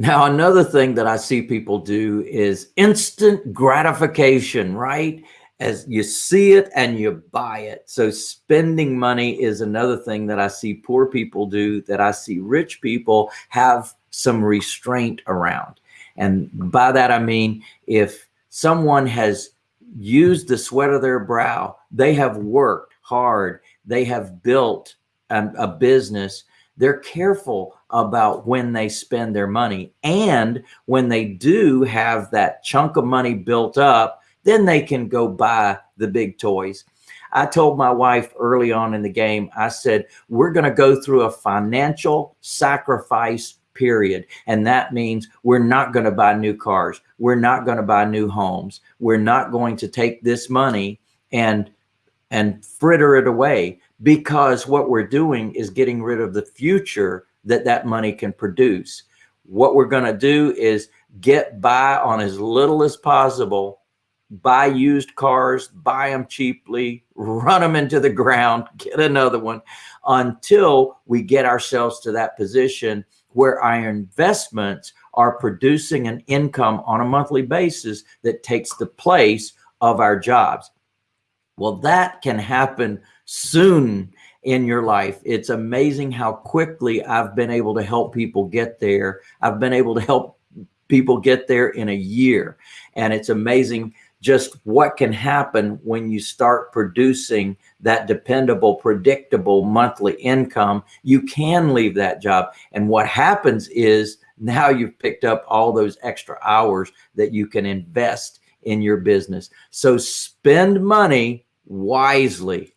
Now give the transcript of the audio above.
Now, another thing that I see people do is instant gratification, right? As you see it and you buy it. So spending money is another thing that I see poor people do that I see rich people have some restraint around. And by that, I mean, if someone has used the sweat of their brow, they have worked hard, they have built a, a business, they're careful about when they spend their money. And when they do have that chunk of money built up, then they can go buy the big toys. I told my wife early on in the game, I said, we're going to go through a financial sacrifice period. And that means we're not going to buy new cars. We're not going to buy new homes. We're not going to take this money and and fritter it away because what we're doing is getting rid of the future that that money can produce. What we're going to do is get by on as little as possible, buy used cars, buy them cheaply, run them into the ground, get another one until we get ourselves to that position where our investments are producing an income on a monthly basis that takes the place of our jobs. Well, that can happen soon in your life. It's amazing how quickly I've been able to help people get there. I've been able to help people get there in a year. And it's amazing just what can happen when you start producing that dependable, predictable monthly income. You can leave that job. And what happens is now you've picked up all those extra hours that you can invest in your business. So spend money wisely.